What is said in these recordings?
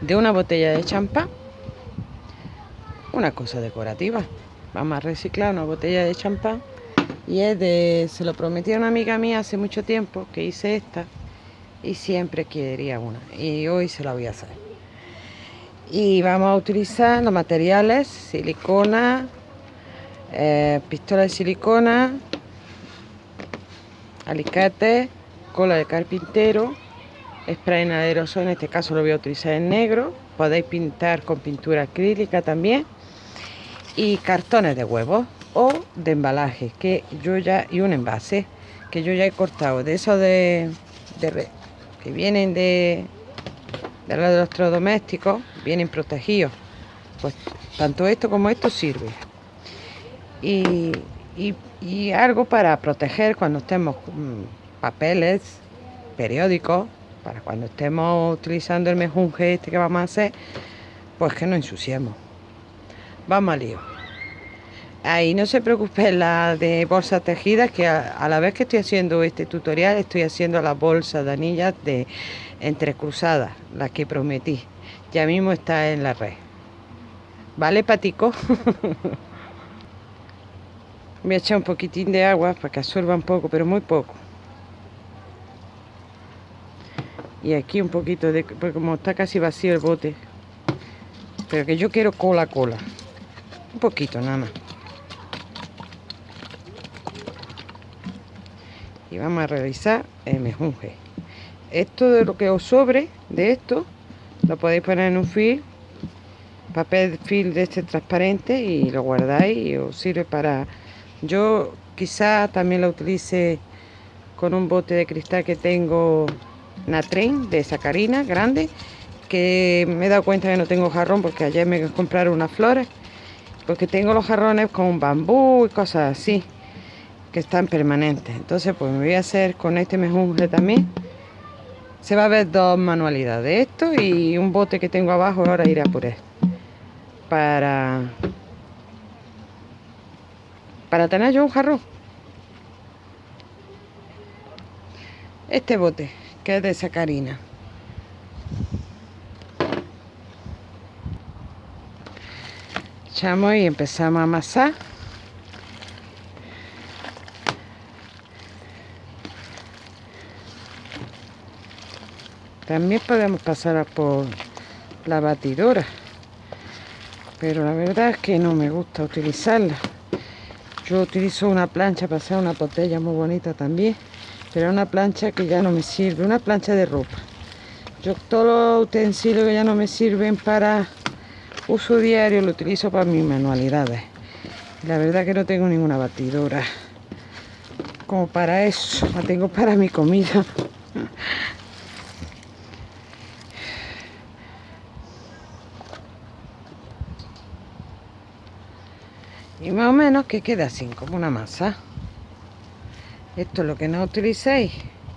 de una botella de champán. Una cosa decorativa. Vamos a reciclar una botella de champán. Y es de, se lo prometí a una amiga mía hace mucho tiempo que hice esta. Y siempre quería una. Y hoy se la voy a hacer. Y vamos a utilizar los materiales, silicona, eh, pistola de silicona, alicate, cola de carpintero, spray en en este caso lo voy a utilizar en negro, podéis pintar con pintura acrílica también, y cartones de huevos o de embalaje, que yo ya, y un envase, que yo ya he cortado, de esos de, que vienen de, de los electrodomésticos, vienen protegidos, pues tanto esto como esto sirve. Y, y, algo para proteger cuando estemos mm, papeles, periódicos, para cuando estemos utilizando el mejunje este que vamos a hacer, pues que no ensuciemos. Vamos al lío. Ahí no se preocupe la de bolsas tejidas, que a, la vez que estoy haciendo este tutorial, estoy haciendo las bolsas de anillas de entrecruzadas, las que prometí. Ya mismo está en la red. ¿Vale, patico? Voy a echar un poquitín de agua para que absorba un poco, pero muy poco. Y aquí un poquito de... Porque como está casi vacío el bote. Pero que yo quiero cola cola. Un poquito nada más. Y vamos a realizar el mejunje. Esto de lo que os sobre de esto, lo podéis poner en un film, papel film de este transparente y lo guardáis y os sirve para yo quizá también la utilice con un bote de cristal que tengo Natren de sacarina grande que me he dado cuenta que no tengo jarrón porque ayer me compraron unas flores porque tengo los jarrones con bambú y cosas así que están permanentes. Entonces pues me voy a hacer con este mejunje también. Se va a ver dos manualidades esto y un bote que tengo abajo ahora iré a por él. Para para tener yo un jarrón. Este bote, que es de sacarina. Echamos y empezamos a amasar. También podemos pasar por la batidora, pero la verdad es que no me gusta utilizarla. Yo utilizo una plancha para hacer una botella muy bonita también, pero una plancha que ya no me sirve, una plancha de ropa. Yo todos los utensilios que ya no me sirven para uso diario lo utilizo para mis manualidades. La verdad que no tengo ninguna batidora como para eso, la tengo para mi comida. y más o menos que queda así como una masa esto es lo que no utilicéis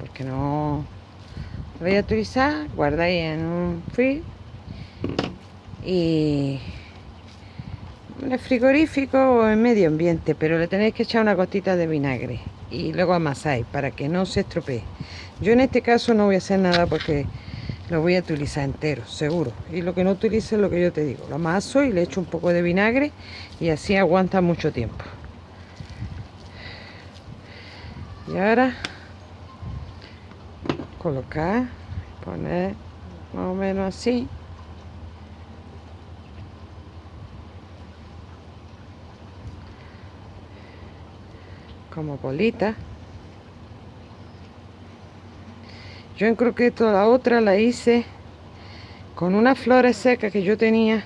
porque no lo voy a utilizar guardáis en un film y en el frigorífico o en medio ambiente pero le tenéis que echar una gotita de vinagre y luego amasáis para que no se estropee yo en este caso no voy a hacer nada porque lo voy a utilizar entero, seguro. Y lo que no utilice es lo que yo te digo. Lo amaso y le echo un poco de vinagre y así aguanta mucho tiempo. Y ahora colocar, poner más o menos así. Como bolita. Yo en croqueto la otra la hice con unas flores secas que yo tenía,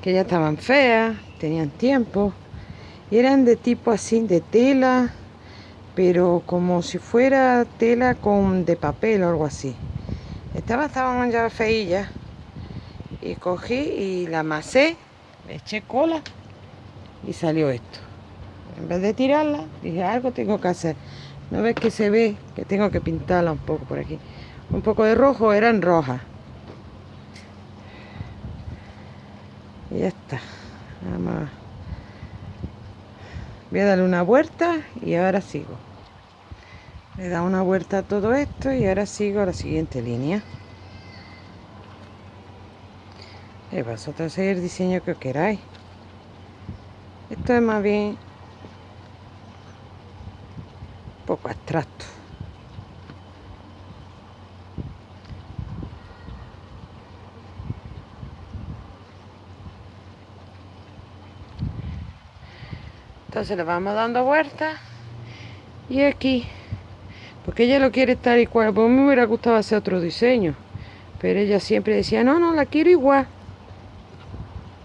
que ya estaban feas, tenían tiempo, y eran de tipo así, de tela, pero como si fuera tela con de papel o algo así. Estaban, estaban ya feillas, y cogí y la amasé, le eché cola, y salió esto. En vez de tirarla, dije, algo tengo que hacer. ¿No ves que se ve? Que tengo que pintarla un poco por aquí. Un poco de rojo, eran rojas. Y ya está. Vamos. Voy a darle una vuelta y ahora sigo. Le dado una vuelta a todo esto y ahora sigo a la siguiente línea. y vosotros seguir el diseño que queráis esto es más bien un poco abstracto entonces le vamos dando vueltas y aquí porque ella lo quiere estar igual. Pues me hubiera gustado hacer otro diseño pero ella siempre decía no no la quiero igual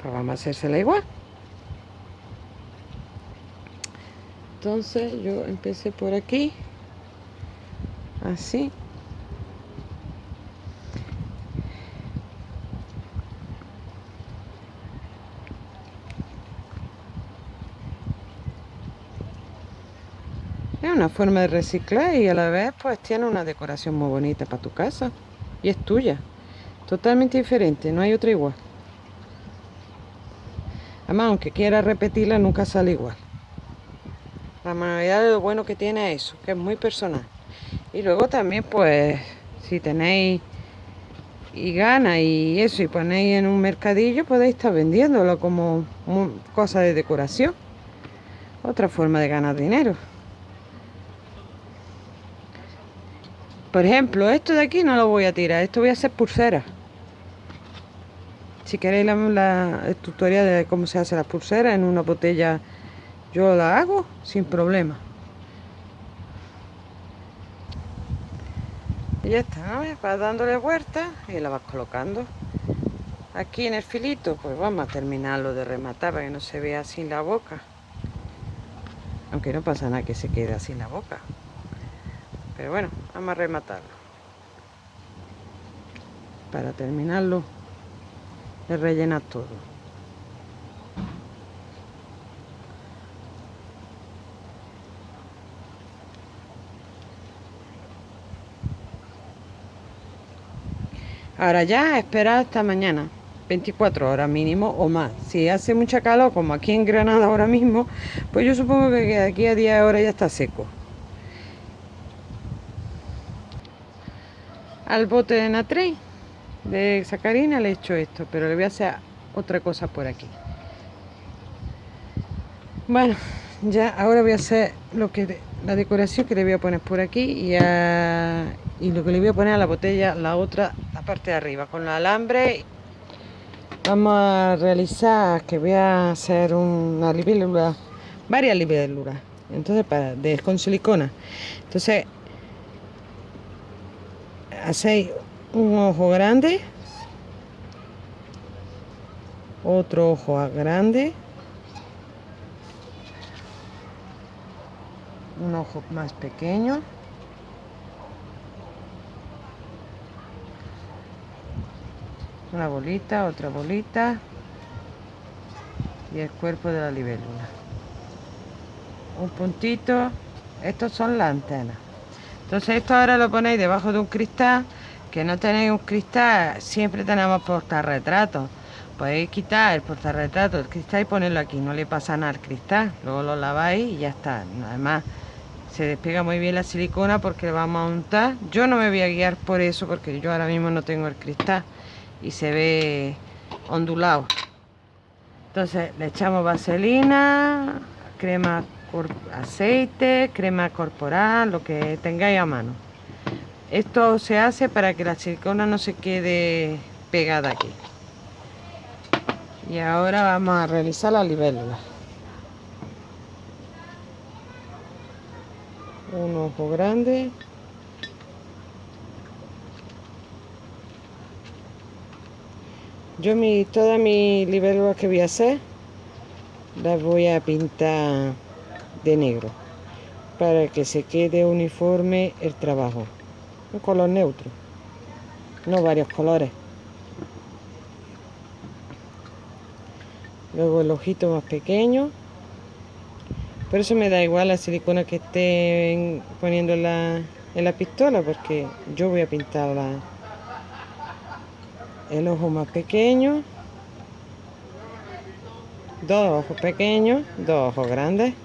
pues vamos a hacérsela igual. Entonces yo empecé por aquí así una forma de reciclar y a la vez pues tiene una decoración muy bonita para tu casa. Y es tuya. Totalmente diferente, no hay otra igual. Además, aunque quiera repetirla, nunca sale igual. La mayoría de lo bueno que tiene es eso, que es muy personal. Y luego también pues, si tenéis y gana y eso y ponéis en un mercadillo, podéis estar vendiéndolo como cosa de decoración. Otra forma de ganar dinero. Por ejemplo, esto de aquí no lo voy a tirar, esto voy a hacer pulseras. Si queréis la, el tutorial de cómo se hace las pulseras en una botella, yo la hago sin problema. Y ya está, ¿no? vas dándole vuelta y la vas colocando. Aquí en el filito, pues vamos a terminarlo de rematar para que no se vea sin la boca. Aunque no pasa nada que se quede sin la boca. Pero bueno, vamos a rematarlo. Para terminarlo de rellenar todo. Ahora ya esperar hasta mañana, 24 horas mínimo o más. Si hace mucha calor, como aquí en Granada ahora mismo, pues yo supongo que aquí a 10 horas ya está seco. Al bote de natri de sacarina le he hecho esto, pero le voy a hacer otra cosa por aquí. Bueno, ya ahora voy a hacer lo que la decoración que le voy a poner por aquí y, y lo que le voy a poner a la botella, la otra, la parte de arriba, con el alambre. Vamos a realizar que voy a hacer una libélula, varias libélulas, entonces para, de, con silicona. Entonces hacéis un ojo grande, otro ojo grande, un ojo más pequeño, una bolita, otra bolita y el cuerpo de la libélula. Un puntito, estos son las antenas. Entonces esto ahora lo ponéis debajo de un cristal, que no tenéis un cristal, siempre tenemos portarretratos. Podéis quitar el portarretrato del cristal y ponerlo aquí, no le pasa nada al cristal. Luego lo laváis y ya está. Además, se despega muy bien la silicona porque lo vamos a untar. Yo no me voy a guiar por eso porque yo ahora mismo no tengo el cristal y se ve ondulado. Entonces le echamos vaselina, crema aceite, crema corporal, lo que tengáis a mano. Esto se hace para que la silicona no se quede pegada aquí. Y ahora vamos a realizar la libélula. Un ojo grande. Yo mi, todas mis libélulas que voy a hacer las voy a pintar de negro para que se quede uniforme el trabajo. Un color neutro, no varios colores. Luego el ojito más pequeño. Por eso me da igual la silicona que esté poniendo en la, en la pistola porque yo voy a pintar el ojo más pequeño. Dos ojos pequeños, dos ojos grandes.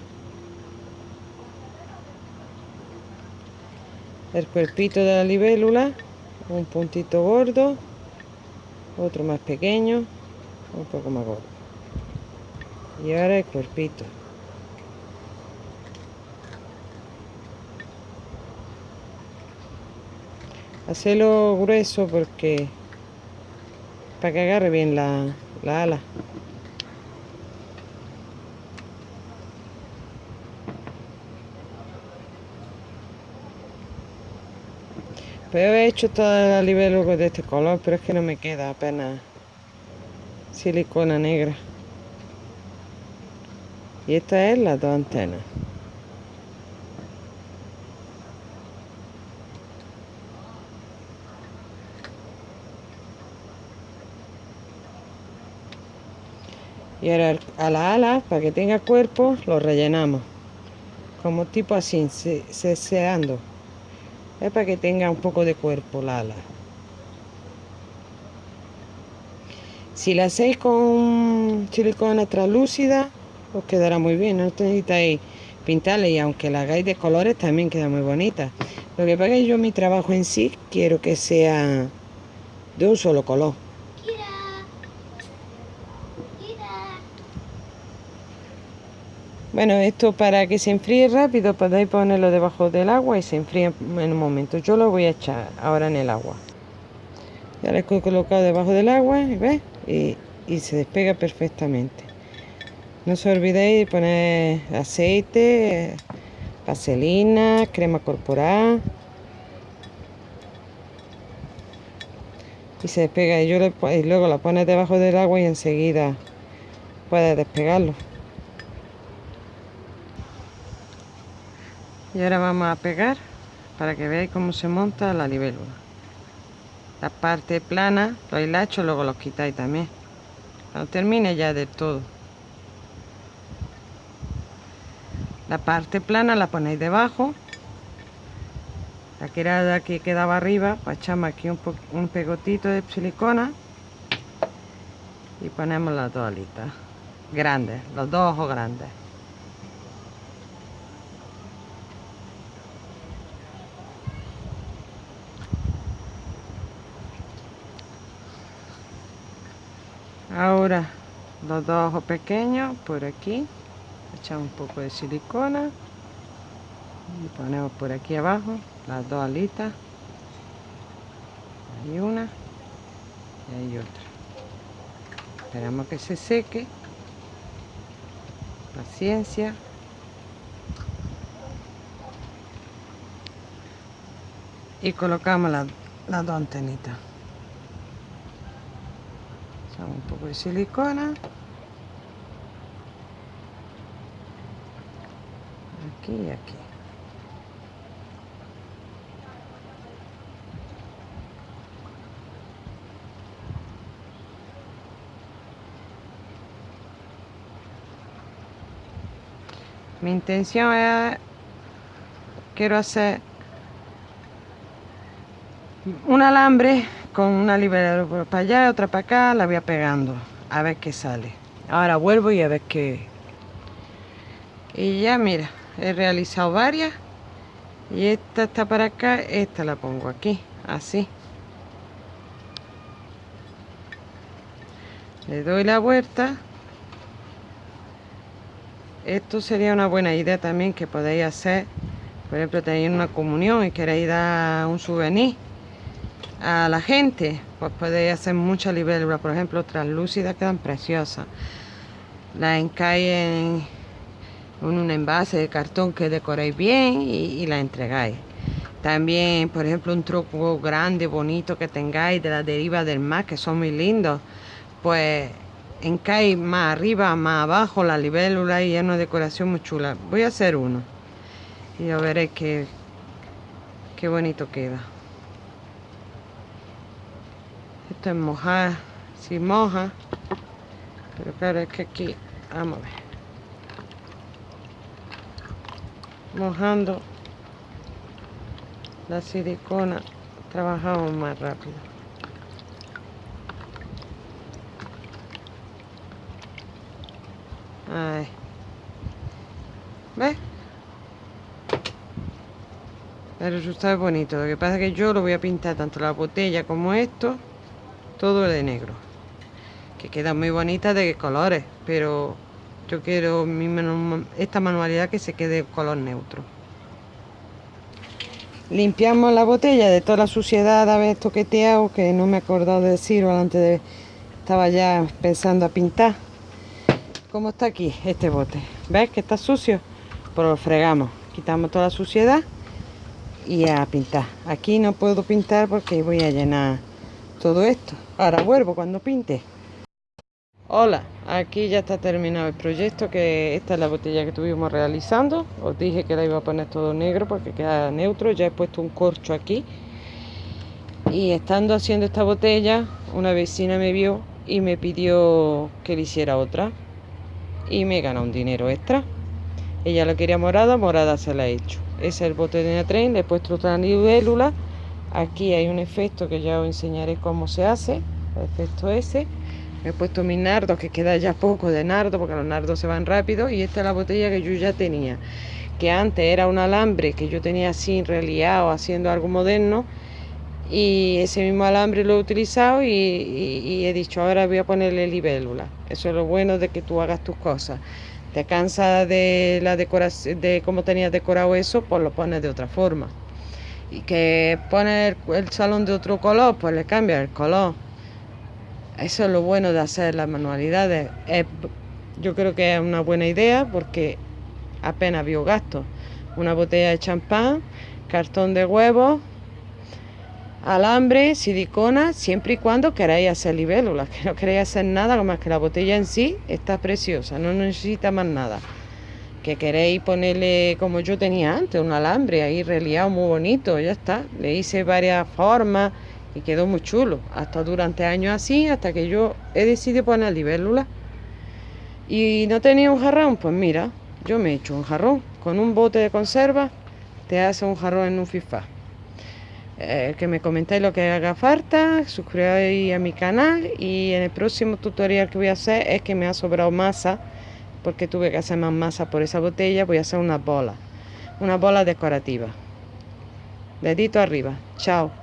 El cuerpito de la libélula, un puntito gordo, otro más pequeño, un poco más gordo. Y ahora el cuerpito. Hacerlo grueso porque para que agarre bien la, la ala Pero he hecho toda la libélula de este color, pero es que no me queda apenas silicona negra. Y esta es las dos antenas. Y ahora a la ala, para que tenga cuerpo, lo rellenamos. Como tipo así, ceseando. Es para que tenga un poco de cuerpo la ala. Si la hacéis con silicona translúcida, os quedará muy bien. No necesitáis pintarle y aunque la hagáis de colores también queda muy bonita. Lo que pasa es que yo mi trabajo en sí quiero que sea de un solo color. Bueno, esto para que se enfríe rápido podéis ponerlo debajo del agua y se enfríe en un momento. Yo lo voy a echar ahora en el agua. Ya lo he colocado debajo del agua Y, y se despega perfectamente. No os olvidéis de poner aceite, vaselina, crema corporal. Y se despega y, y luego la pones debajo del agua y enseguida puedes despegarlo. Y ahora vamos a pegar para que veáis cómo se monta la libélula. La parte plana los hilachos luego los quitáis también. Cuando termine ya de todo. La parte plana la ponéis debajo. La que era de aquí quedaba arriba pues echamos aquí un, un pegotito de silicona y ponemos las dos alitas. Grandes los dos ojos grandes ahora los dos ojos pequeños por aquí. Echamos un poco de silicona. Y ponemos por aquí abajo las dos alitas. Hay una y hay otra. Esperamos que se seque. Paciencia. Y colocamos las, las dos antenitas un poco de silicona. Aquí y aquí. Mi intención es quiero hacer un alambre con una liberadora para allá, otra para acá, la voy a pegando a ver qué sale. Ahora vuelvo y a ver qué. Y ya mira, he realizado varias. Y esta está para acá, esta la pongo aquí, así. Le doy la vuelta. Esto sería una buena idea también que podéis hacer. Por ejemplo, tenéis una comunión y queréis dar un souvenir a la gente, pues podéis hacer mucha libélula, por ejemplo, translúcidas quedan preciosas. La encáis en, un envase de cartón que decoréis bien y, la entregáis. También, por ejemplo, un truco grande, bonito que tengáis de la deriva del mar, que son muy lindos, pues encáis más arriba, más abajo la libélula y es una decoración muy chula. Voy a hacer uno y ya veréis qué, qué bonito queda. Es mojar, si moja. Pero claro, es que aquí, vamos a ver. Mojando la silicona, trabajamos más rápido. Ay. ¿Ves? El resultado es bonito. Lo que pasa es que yo lo voy a pintar tanto la botella como esto todo de negro que queda muy bonita de colores, pero yo quiero esta manualidad que se quede color neutro. Limpiamos la botella de toda la suciedad haber toqueteado, que no me he acordado de decirlo antes de... Estaba ya pensando a pintar. ¿Cómo está aquí este bote? ¿Ves que está sucio? Pues lo fregamos. Quitamos toda la suciedad y a pintar. Aquí no puedo pintar porque voy a llenar todo esto. Ahora vuelvo cuando pinte. Hola, aquí ya está terminado el proyecto, que esta es la botella que estuvimos realizando. Os dije que la iba a poner todo negro porque queda neutro, ya he puesto un corcho aquí. Y estando haciendo esta botella, una vecina me vio y me pidió que le hiciera otra. Y me gana un dinero extra. Ella la quería morada, morada se la he hecho. Ese es el bote de tren, le he puesto otra libélula. Aquí hay un efecto que ya os enseñaré cómo se hace, el efecto ese he puesto mis nardos, que queda ya poco de nardo, porque los nardos se van rápido. Y esta es la botella que yo ya tenía, que antes era un alambre que yo tenía así reliado, haciendo algo moderno. Y ese mismo alambre lo he utilizado y, he dicho, ahora voy a ponerle libélula. Eso es lo bueno de que tú hagas tus cosas. Te cansas de la decoración, de cómo tenías decorado eso, pues lo pones de otra forma. Y que pones el salón de otro color, pues le cambias el color eso es lo bueno de hacer las manualidades. yo creo que es una buena idea porque apenas gasto. Una botella de champán, cartón de huevos, alambre, silicona, siempre y cuando queráis hacer libélulas, que no queréis hacer nada más que la botella en sí está preciosa, no necesita más nada. Que queréis ponerle como yo tenía antes, un alambre ahí reliado muy bonito, ya está. Le hice varias formas y quedó muy chulo. Hasta durante años así, hasta que yo he decidido poner libélula. Y no tenía un jarrón, pues mira, yo me he hecho un jarrón. Con un bote de conserva te hace un jarrón en un FIFA. Eh, que me comentéis lo que haga falta, suscribáis a mi canal y en el próximo tutorial que voy a hacer es que me ha sobrado masa porque tuve que hacer más masa por esa botella, voy a hacer una bola, una bola decorativa. Dedito arriba, chao.